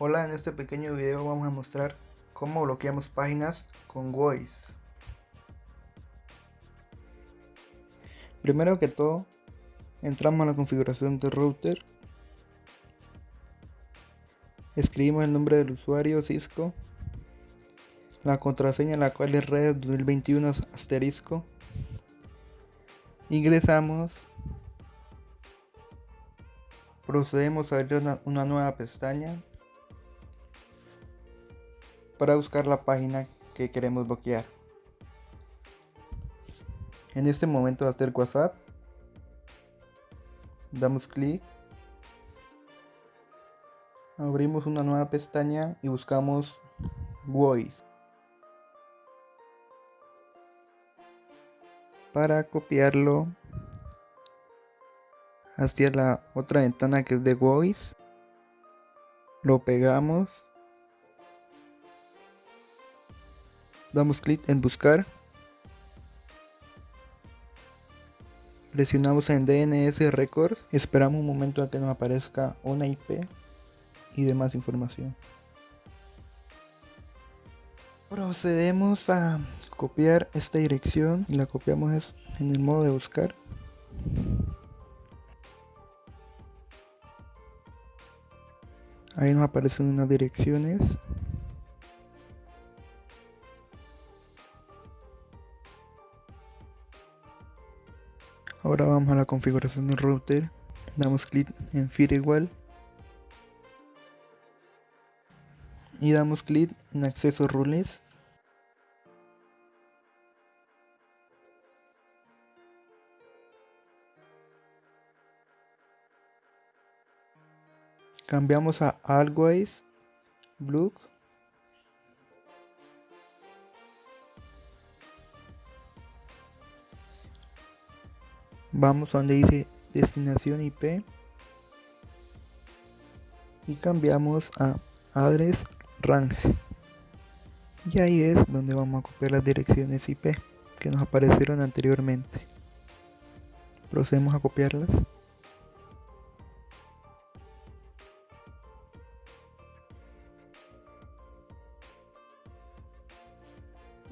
Hola, en este pequeño video vamos a mostrar cómo bloqueamos páginas con Voice. Primero que todo, entramos a la configuración del router. Escribimos el nombre del usuario Cisco. La contraseña la cual es red 2021 asterisco. Ingresamos. Procedemos a abrir una nueva pestaña para buscar la página que queremos bloquear. En este momento va a WhatsApp. Damos clic. Abrimos una nueva pestaña y buscamos Voice. Para copiarlo hacia la otra ventana que es de Voice, lo pegamos damos clic en buscar. Presionamos en DNS Record esperamos un momento a que nos aparezca una IP y demás información. Procedemos a copiar esta dirección. Y la copiamos en el modo de buscar. Ahí nos aparecen unas direcciones Ahora vamos a la configuración del router, damos clic en Firewall y damos clic en acceso rules. Cambiamos a Always Blue vamos a donde dice destinación IP y cambiamos a address range. Y ahí es donde vamos a copiar las direcciones IP que nos aparecieron anteriormente. Procedemos a copiarlas.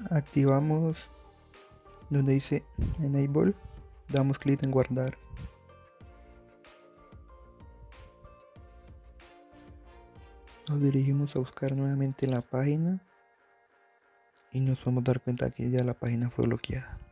Activamos donde dice enable damos clic en guardar. Nos dirigimos a buscar nuevamente la página y nos vamos a dar cuenta que ya la página fue bloqueada